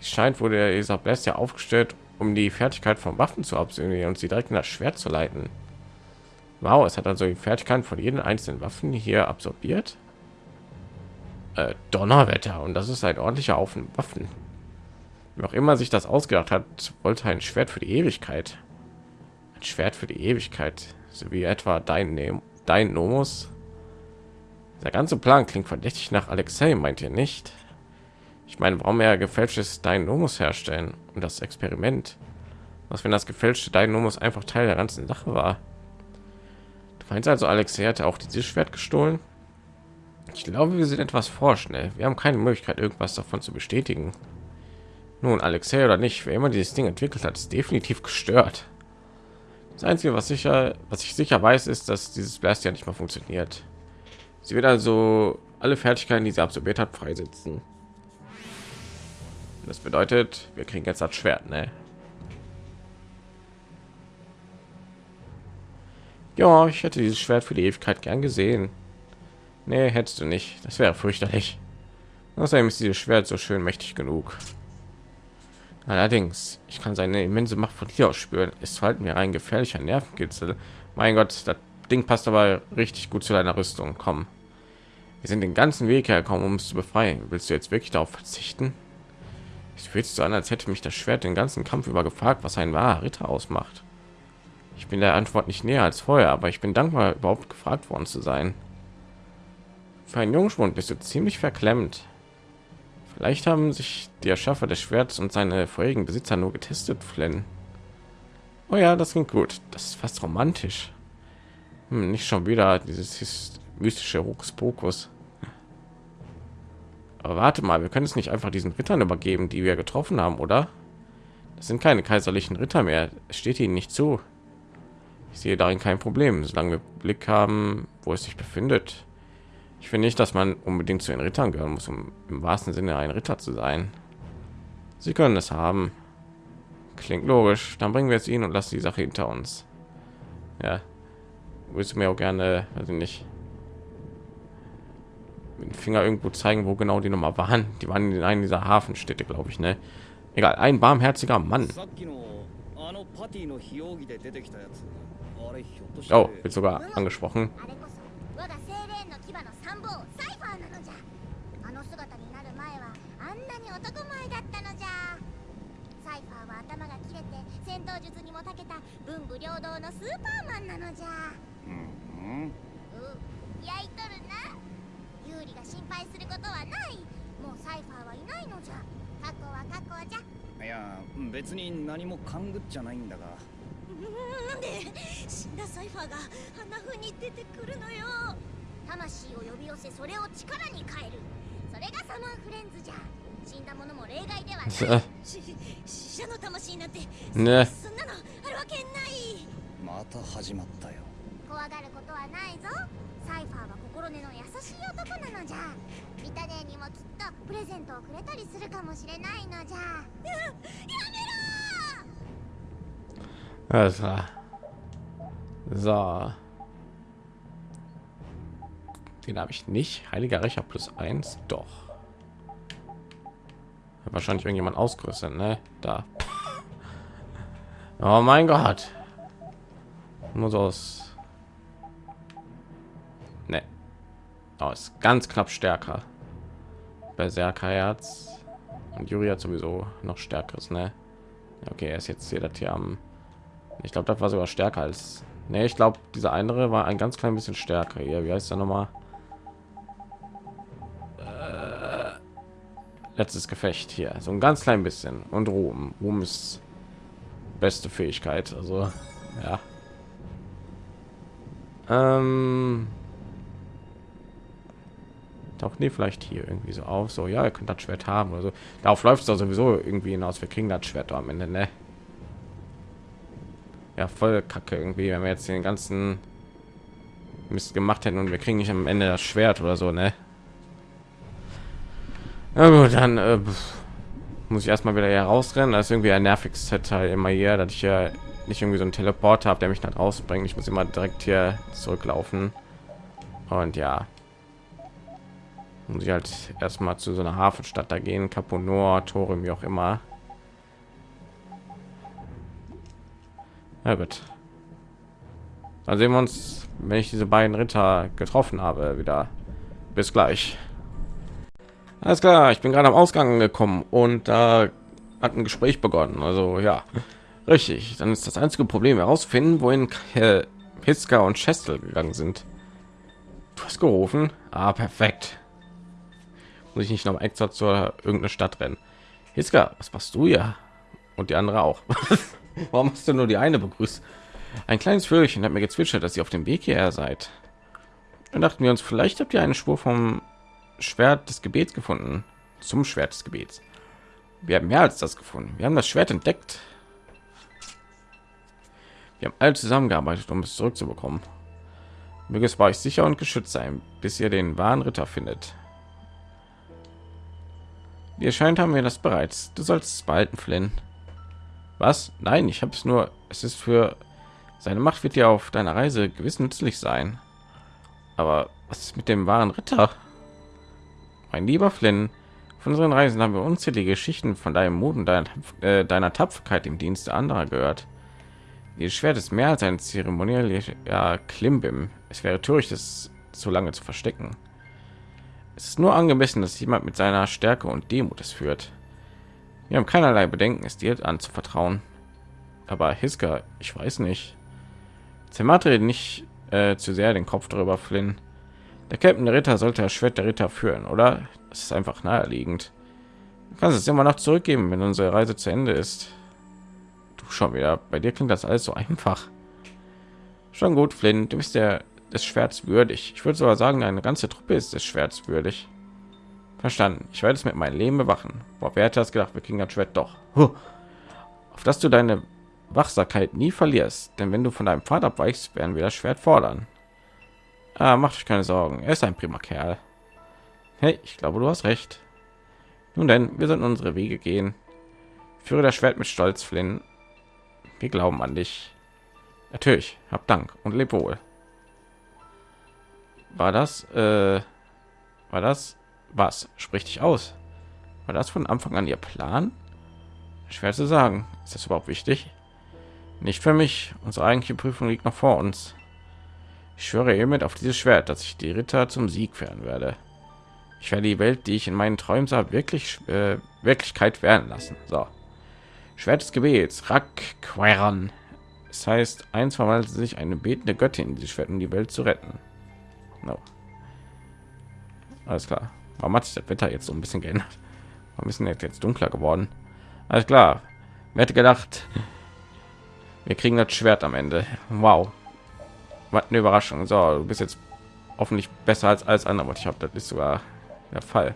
Es scheint wurde der Isabel ja aufgestellt um die fertigkeit von waffen zu absolvieren und sie direkt in das schwert zu leiten. Wow es hat also die fertigkeit von jeden einzelnen waffen hier absorbiert? Äh, donnerwetter und das ist ein ordentlicher Haufen waffen. Wie auch immer sich das ausgedacht hat wollte ein schwert für die ewigkeit. Ein schwert für die ewigkeit so wie etwa dein dein Nomus der ganze Plan klingt verdächtig nach Alexei, meint ihr nicht? Ich meine, warum er gefälschtes Dynamos herstellen und das Experiment? Was wenn das gefälschte Dynamos einfach Teil der ganzen Sache war? Du meinst also, Alexei hatte auch dieses Schwert gestohlen? Ich glaube, wir sind etwas vorschnell. Wir haben keine Möglichkeit, irgendwas davon zu bestätigen. Nun, Alexei oder nicht, wer immer dieses Ding entwickelt hat, ist definitiv gestört. Das Einzige, was sicher, was ich sicher weiß, ist, dass dieses Blast ja nicht mehr funktioniert. Sie wird also alle Fertigkeiten, die sie absorbiert hat, freisetzen. Das bedeutet, wir kriegen jetzt das Schwert, ne? Ja, ich hätte dieses Schwert für die Ewigkeit gern gesehen. Nee, hättest du nicht. Das wäre fürchterlich. Außerdem ist dieses Schwert so schön mächtig genug. Allerdings, ich kann seine immense Macht von hier aus spüren. Es verhalten mir ein gefährlicher Nervenkitzel. Mein Gott, das Ding passt aber richtig gut zu deiner Rüstung. Komm, wir sind den ganzen Weg hergekommen, um es zu befreien. Willst du jetzt wirklich darauf verzichten? Es fühlt sich so an, als hätte mich das Schwert den ganzen Kampf über gefragt, was ein wahrer Ritter ausmacht. Ich bin der Antwort nicht näher als vorher, aber ich bin dankbar, überhaupt gefragt worden zu sein. Für einen Jungschwund bist du ziemlich verklemmt. Vielleicht haben sich die Erschaffer des Schwerts und seine vorherigen Besitzer nur getestet, Flynn. Oh ja, das klingt gut. Das ist fast romantisch. Hm, nicht schon wieder dieses mystische Hokuspokus. Aber warte mal, wir können es nicht einfach diesen Rittern übergeben, die wir getroffen haben, oder? Das sind keine kaiserlichen Ritter mehr. Es steht ihnen nicht zu. Ich sehe darin kein Problem, solange wir Blick haben, wo es sich befindet. Ich finde nicht, dass man unbedingt zu den Rittern gehören muss, um im wahrsten Sinne ein Ritter zu sein. Sie können es haben. Klingt logisch. Dann bringen wir es ihnen und lassen die Sache hinter uns. Ja. Willst du mir auch gerne, also nicht mit dem Finger irgendwo zeigen, wo genau die Nummer waren. Die waren in einer dieser Hafenstädte, glaube ich, ne? Egal, ein barmherziger Mann. Oh, wird sogar angesprochen. うん。焼いとるな。ユーが心配することはない。もうサイファーはいないのじゃ。過去は過去じゃ。いや別に何も勘ぐっちゃないんだが。なんで死んだサイファーがあんな風に出てくるのよ。魂を呼び寄せそれを力に変える。それがサマーフレンズじゃ。死んだ者も例外ではない。死者の魂なんて、ね、そんなのあるわけない。また始まったよ。怖がることはないぞサイファーは心根の優しい男なのじゃミタネにもきっとプレゼントをくれたりするかもしれないのじゃやめろ Alles klar. So. Den habe ich nicht. Heiliger Rächer plus eins. Doch. Hat Wahrscheinlich irgendjemand ausgerüstet, ne? Da. Oh mein Gott. Muss aus. Ist ganz knapp stärker. Berserker Herz. Und Juri hat sowieso noch stärkeres, ne? Okay, er ist jetzt hier das hier am. Ich glaube, das war sogar stärker als. Ne, ich glaube, dieser andere war ein ganz klein bisschen stärker. Hier, wie heißt er noch mal? Äh, letztes Gefecht hier, so ein ganz klein bisschen. Und Ruhm. Ruhm ist beste Fähigkeit. Also, (laughs) ja. Ähm, taucht nee, vielleicht hier irgendwie so auf. So, ja, ihr könnt das Schwert haben oder so. Darauf läuft es sowieso irgendwie hinaus. Wir kriegen das Schwert am Ende, ne? Ja, voll kacke irgendwie, wenn wir jetzt den ganzen Mist gemacht hätten und wir kriegen nicht am Ende das Schwert oder so, ne? Na gut, dann äh, muss ich erstmal wieder herausrennen. Das ist irgendwie ein nerviges Teil immer hier, dass ich ja nicht irgendwie so ein Teleporter habe, der mich dann rausbringt. Ich muss immer direkt hier zurücklaufen. Und ja, muss ich halt erstmal zu so einer Hafenstadt da gehen, Caponor, Tore, wie auch immer. Ja gut. Dann sehen wir uns, wenn ich diese beiden Ritter getroffen habe, wieder. Bis gleich. Alles klar, ich bin gerade am Ausgang gekommen und da hat ein Gespräch begonnen. Also ja, richtig. Dann ist das einzige Problem herausfinden, wohin Piska und Chestel gegangen sind. Du hast gerufen. Ah, perfekt. Muss ich nicht noch extra zur irgendeine Stadt rennen. Hiska, was machst du ja? Und die andere auch. (laughs) Warum hast du nur die eine begrüßt? Ein kleines Vögelchen hat mir gezwitschert, dass ihr auf dem Weg hierher seid. Dann dachten wir uns, vielleicht habt ihr eine Spur vom Schwert des Gebets gefunden. Zum Schwert des Gebets. Wir haben mehr als das gefunden. Wir haben das Schwert entdeckt. Wir haben alle zusammengearbeitet, um es zurückzubekommen. Möge es bei euch sicher und geschützt sein, bis ihr den wahren Ritter findet. Wie erscheint haben wir das bereits. Du sollst es behalten, Flynn. Was? Nein, ich habe es nur. Es ist für seine Macht wird ja auf deiner Reise gewiss nützlich sein. Aber was ist mit dem wahren Ritter? Mein lieber Flynn, Von unseren Reisen haben wir unzählige Geschichten von deinem Mut und deiner, äh, deiner Tapferkeit im Dienste anderer gehört. Dieses Schwert ist mehr als ein zeremonieller Klimbim. Es wäre töricht, es so lange zu verstecken. Es ist nur angemessen, dass jemand mit seiner Stärke und Demut es führt. Wir haben keinerlei Bedenken, es dir anzuvertrauen. Aber Hiska, ich weiß nicht. Zermatre nicht äh, zu sehr den Kopf darüber, Flynn. Der Captain der Ritter sollte das Schwert der Ritter führen, oder? Das ist einfach naheliegend. Du kannst es immer noch zurückgeben, wenn unsere Reise zu Ende ist. Du schon wieder. Bei dir klingt das alles so einfach. Schon gut, Flynn. Du bist der des Schwerts würdig. Ich würde sogar sagen, eine ganze Truppe ist des Schwerts würdig. Verstanden. Ich werde es mit meinem Leben bewachen. Boah, wer hätte das gedacht? Wir kriegen das Schwert doch. Huh. Auf dass du deine Wachsamkeit nie verlierst. Denn wenn du von deinem Vater abweichst, werden wir das Schwert fordern. Ah, macht euch keine Sorgen. Er ist ein prima Kerl. Hey, ich glaube, du hast recht. Nun denn, wir sollten unsere Wege gehen. Führe das Schwert mit Stolz, Flynn. Wir glauben an dich. Natürlich, hab Dank und leb wohl. War das, äh, war das, was? Sprich dich aus. War das von Anfang an ihr Plan? Schwer zu sagen. Ist das überhaupt wichtig? Nicht für mich. Unsere eigentliche Prüfung liegt noch vor uns. Ich schwöre hiermit auf dieses Schwert, dass ich die Ritter zum Sieg führen werde. Ich werde die Welt, die ich in meinen Träumen sah, wirklich äh, Wirklichkeit werden lassen. So. Schwert des Gebets, Rakqueran. Es heißt, eins verwandelt sich eine betende Göttin in die Schwert, um die Welt zu retten. No. Alles klar. Warum hat sich das Wetter jetzt so ein bisschen geändert? Warum ist jetzt, jetzt dunkler geworden? Alles klar. Wer hätte gedacht, wir kriegen das Schwert am Ende. Wow. Was eine Überraschung. So, du bist jetzt hoffentlich besser als alles andere, was ich habe. Das ist sogar der Fall.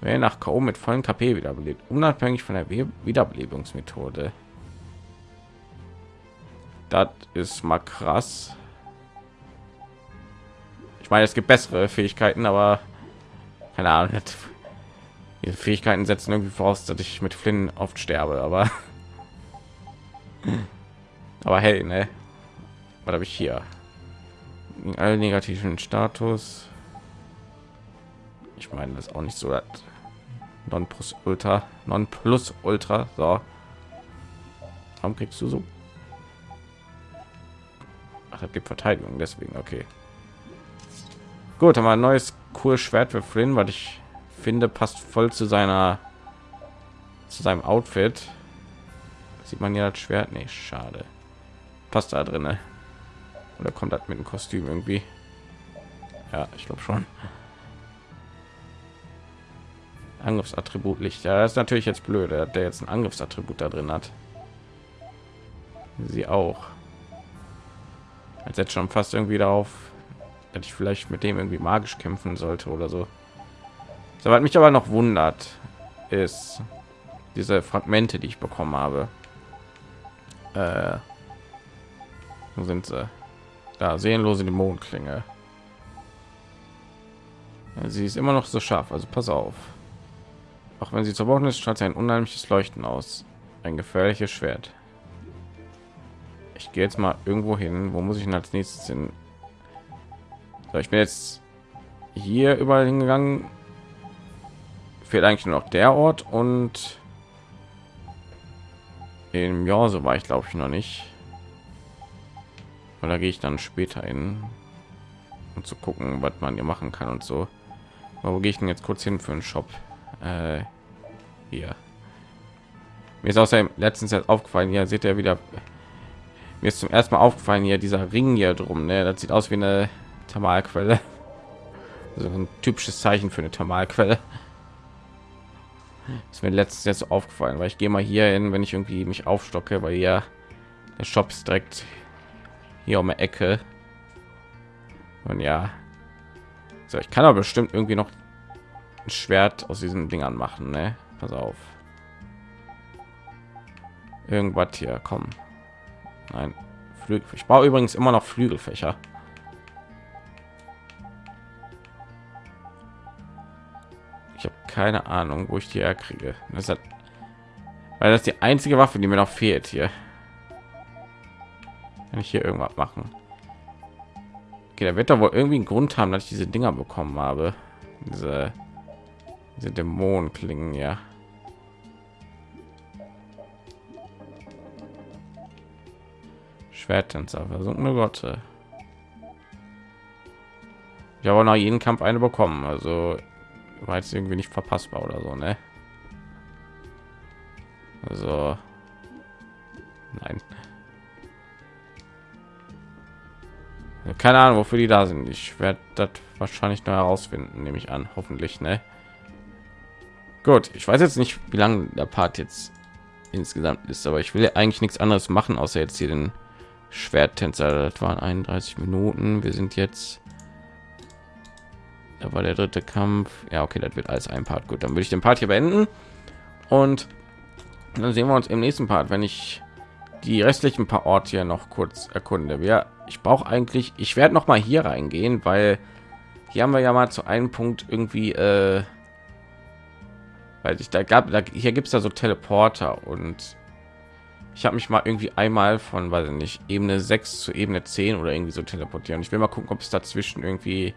Wer nach K.O. mit vollen KP wiederbelebt, unabhängig von der Wiederbelebungsmethode. Das ist mal krass. Meine, es gibt bessere Fähigkeiten, aber keine Ahnung. Diese Fähigkeiten setzen irgendwie voraus, dass ich mit Flynn oft sterbe, aber (laughs) aber hey, ne? Was habe ich hier? Gegen alle negativen Status. Ich meine, das ist auch nicht so das non plus ultra non plus ultra so warum kriegst du so Ach, das gibt verteidigung deswegen okay gut haben wir ein neues cool schwert für Flynn was ich finde passt voll zu seiner zu seinem outfit sieht man ja das schwert nicht schade passt da drin oder kommt das mit dem kostüm irgendwie ja ich glaube schon Angriffsattribut Licht. Ja, das ist natürlich jetzt blöd, der jetzt ein Angriffsattribut da drin hat. Sie auch. Als jetzt schon fast irgendwie darauf, dass ich vielleicht mit dem irgendwie magisch kämpfen sollte oder so. So was mich aber noch wundert, ist diese Fragmente, die ich bekommen habe. Äh, wo sind sie? Da sehenlose Dämonenklinge. Sie ist immer noch so scharf, also pass auf. Auch wenn sie zerbrochen ist, strahlt sie ein unheimliches Leuchten aus. Ein gefährliches Schwert. Ich gehe jetzt mal irgendwo hin. Wo muss ich denn als nächstes hin? So, ich bin jetzt hier überall hingegangen. Fehlt eigentlich nur noch der Ort und im Jahr so war ich glaube ich noch nicht. Oder gehe ich dann später hin, um zu gucken, was man hier machen kann und so. Aber wo gehe ich denn jetzt kurz hin für einen Shop? Äh, hier. Mir ist außerdem letztens jetzt aufgefallen, hier seht ihr wieder. Mir ist zum ersten Mal aufgefallen hier dieser Ring hier drum. Ne? Das sieht aus wie eine Thermalquelle. So ein typisches Zeichen für eine Thermalquelle. Ist mir letztens jetzt aufgefallen, weil ich gehe mal hier hin, wenn ich irgendwie mich aufstocke, weil hier der Shop ist direkt hier um die Ecke. Und ja, so ich kann aber bestimmt irgendwie noch ein Schwert aus diesen Dingern machen, ne? Pass auf. Irgendwas hier, kommen. Nein, Flügel. Ich baue übrigens immer noch Flügelfächer. Ich habe keine Ahnung, wo ich die herkriege. Das hat, weil das die einzige Waffe, die mir noch fehlt hier. Kann ich hier irgendwas machen? Okay, der wird da wohl irgendwie einen Grund haben, dass ich diese Dinger bekommen habe. Diese Diese Dämonen klingen ja. Schwerttänzer, versunkene Gotte. Ich habe nach jedem Kampf eine bekommen, also war jetzt irgendwie nicht verpassbar oder so, ne? Also nein. Keine Ahnung, wofür die da sind. Ich werde das wahrscheinlich noch herausfinden, nehme ich an, hoffentlich, ne? Gut, ich weiß jetzt nicht, wie lange der Part jetzt insgesamt ist, aber ich will eigentlich nichts anderes machen, außer jetzt hier den Schwerttänzer. Das waren 31 Minuten. Wir sind jetzt da war der dritte Kampf. Ja, okay, das wird alles ein Part. Gut, dann würde ich den Part hier beenden und dann sehen wir uns im nächsten Part, wenn ich die restlichen paar Orte hier noch kurz erkunde. Wir, ich brauche eigentlich, ich werde noch mal hier reingehen, weil hier haben wir ja mal zu einem Punkt irgendwie, äh, weil ich da gab, da, hier gibt es da so Teleporter und ich habe mich mal irgendwie einmal von, weiß ich nicht, Ebene 6 zu Ebene 10 oder irgendwie so teleportieren. Ich will mal gucken, ob es dazwischen irgendwie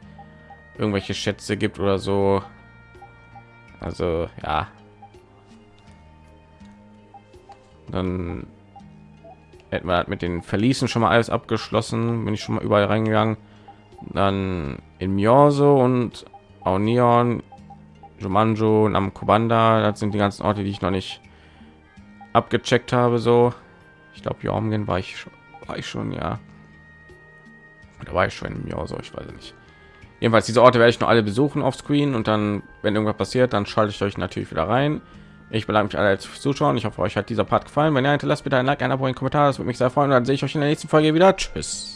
irgendwelche Schätze gibt oder so. Also ja. Dann hätten wir mit den Verließen schon mal alles abgeschlossen. Bin ich schon mal überall reingegangen. Dann in Myorso und Aunion, Jumanjo und am Kubanda. Das sind die ganzen Orte, die ich noch nicht abgecheckt habe. So, ich glaube, Jormgen war ich schon, war ich schon, ja. Da war ich schon im Myorso, ich weiß nicht. Jedenfalls diese Orte werde ich noch alle besuchen auf Screen und dann, wenn irgendwas passiert, dann schalte ich euch natürlich wieder rein. Ich bedanke mich alle fürs Zuschauen. Ich hoffe, euch hat dieser Part gefallen. Wenn ja, hinterlasst bitte ein Like, ein Abo, ein Kommentar. Das würde mich sehr freuen. Und dann sehe ich euch in der nächsten Folge wieder. Tschüss.